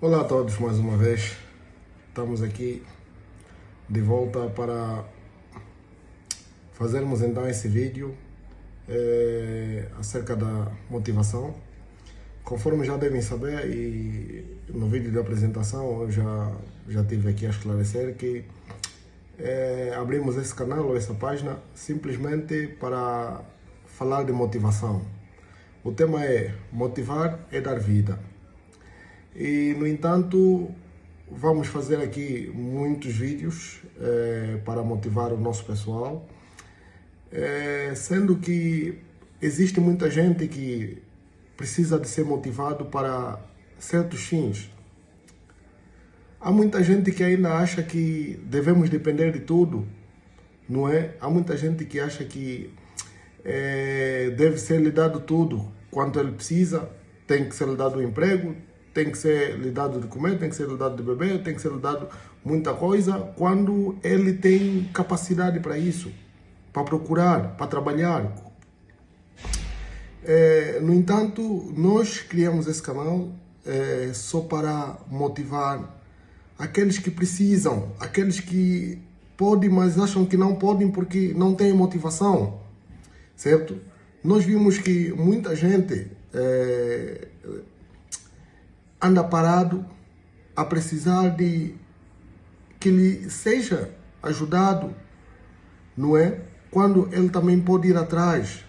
Olá a todos mais uma vez. Estamos aqui de volta para fazermos então esse vídeo é, acerca da motivação. Conforme já devem saber e no vídeo de apresentação eu já, já tive aqui a esclarecer que é, abrimos esse canal ou essa página simplesmente para falar de motivação. O tema é motivar é dar vida. E, no entanto, vamos fazer aqui muitos vídeos é, para motivar o nosso pessoal, é, sendo que existe muita gente que precisa de ser motivado para certos fins. Há muita gente que ainda acha que devemos depender de tudo, não é? Há muita gente que acha que é, deve ser lhe dado tudo quanto ele precisa, tem que ser lhe dado um emprego, tem que ser lhe dado de comer, tem que ser lhe dado de beber, tem que ser lhe dado muita coisa, quando ele tem capacidade para isso, para procurar, para trabalhar. É, no entanto, nós criamos esse canal é, só para motivar aqueles que precisam, aqueles que podem, mas acham que não podem porque não têm motivação, certo? Nós vimos que muita gente é, anda parado a precisar de que lhe seja ajudado, não é? Quando ele também pode ir atrás.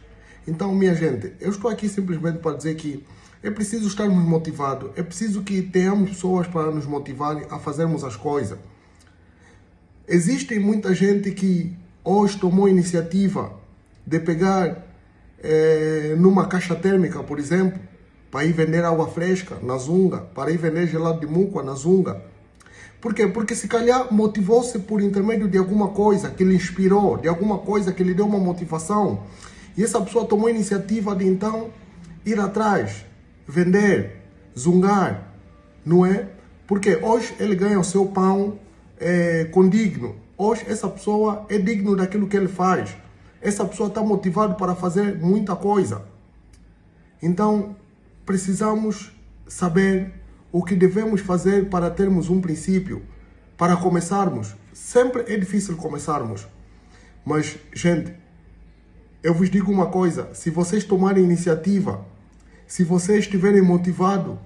Então, minha gente, eu estou aqui simplesmente para dizer que é preciso estarmos motivados, é preciso que tenhamos pessoas para nos motivarem a fazermos as coisas. Existe muita gente que hoje tomou iniciativa de pegar é, numa caixa térmica, por exemplo, para ir vender água fresca na Zunga, para ir vender gelado de muco na Zunga. Por quê? Porque se calhar motivou-se por intermédio de alguma coisa que lhe inspirou, de alguma coisa que lhe deu uma motivação. E essa pessoa tomou a iniciativa de então ir atrás, vender, zungar, não é? Porque hoje ele ganha o seu pão é, condigno. Hoje essa pessoa é digno daquilo que ele faz. Essa pessoa está motivada para fazer muita coisa. Então, precisamos saber o que devemos fazer para termos um princípio, para começarmos. Sempre é difícil começarmos. Mas, gente, eu vos digo uma coisa: se vocês tomarem iniciativa, se vocês estiverem motivados,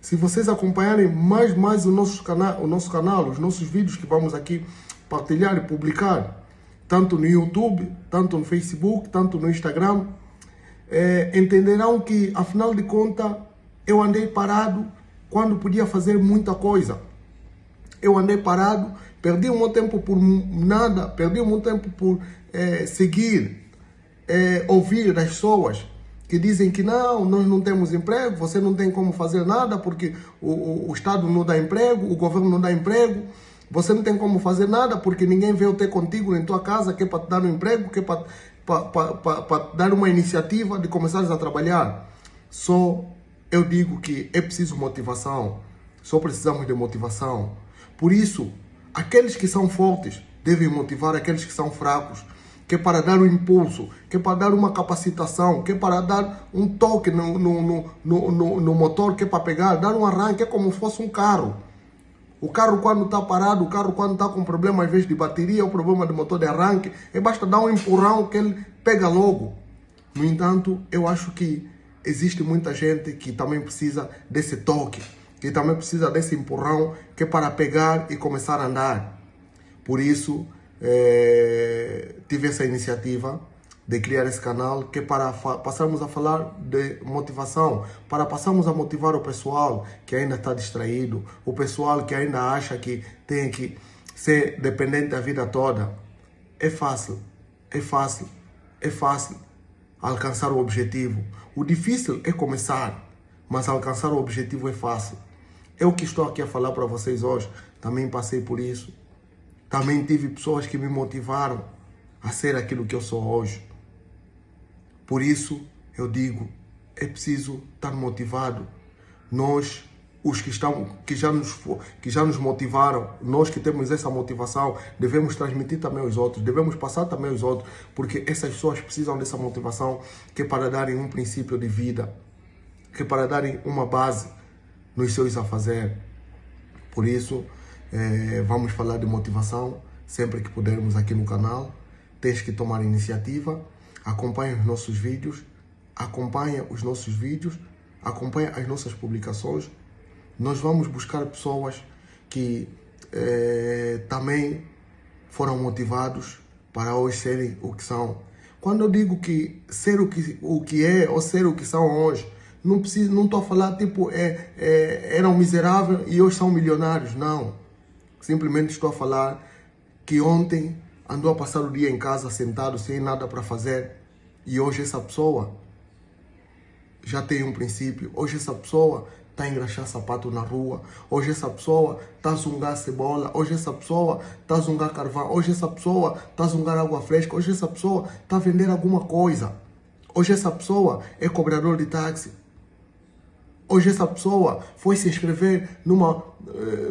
se vocês acompanharem mais mais o nosso canal, o nosso canal, os nossos vídeos que vamos aqui partilhar e publicar, tanto no YouTube, tanto no Facebook, tanto no Instagram, é, entenderão que, afinal de contas, eu andei parado quando podia fazer muita coisa. Eu andei parado, perdi um tempo por nada, perdi um tempo por é, seguir, é, ouvir das pessoas que dizem que não, nós não temos emprego, você não tem como fazer nada porque o, o, o Estado não dá emprego, o governo não dá emprego, você não tem como fazer nada porque ninguém veio ter contigo em tua casa que é para te dar um emprego, que é para para dar uma iniciativa de começar a trabalhar. Só eu digo que é preciso motivação. Só precisamos de motivação. Por isso, aqueles que são fortes devem motivar aqueles que são fracos. Que é para dar um impulso, que é para dar uma capacitação, que é para dar um toque no, no, no, no, no motor, que é para pegar, dar um arranque, é como se fosse um carro. O carro quando está parado, o carro quando está com problema às vezes de bateria, ou problema de motor de arranque, é basta dar um empurrão que ele pega logo. No entanto, eu acho que existe muita gente que também precisa desse toque, que também precisa desse empurrão, que é para pegar e começar a andar. Por isso, é, tive essa iniciativa de criar esse canal, que é para passarmos a falar de motivação, para passarmos a motivar o pessoal que ainda está distraído, o pessoal que ainda acha que tem que ser dependente da vida toda. É fácil, é fácil, é fácil alcançar o objetivo. O difícil é começar, mas alcançar o objetivo é fácil. Eu que estou aqui a falar para vocês hoje, também passei por isso. Também tive pessoas que me motivaram a ser aquilo que eu sou hoje. Por isso, eu digo, é preciso estar motivado. Nós, os que, estão, que, já nos, que já nos motivaram, nós que temos essa motivação, devemos transmitir também aos outros, devemos passar também aos outros, porque essas pessoas precisam dessa motivação que é para darem um princípio de vida, que é para darem uma base nos seus a fazer. Por isso, é, vamos falar de motivação sempre que pudermos aqui no canal. Tens que tomar iniciativa, acompanha os nossos vídeos, acompanha os nossos vídeos, acompanha as nossas publicações. Nós vamos buscar pessoas que é, também foram motivados para hoje serem o que são. Quando eu digo que ser o que, o que é ou ser o que são hoje, não preciso, não estou a falar tipo é, é, eram miseráveis e hoje são milionários, não. Simplesmente estou a falar que ontem andou a passar o dia em casa sentado sem nada para fazer e hoje essa pessoa já tem um princípio. Hoje essa pessoa está a engraxar sapato na rua. Hoje essa pessoa está a zungar cebola. Hoje essa pessoa está a zungar carvão. Hoje essa pessoa está a zungar água fresca. Hoje essa pessoa está a vender alguma coisa. Hoje essa pessoa é cobrador de táxi. Hoje essa pessoa foi se inscrever numa... Uh,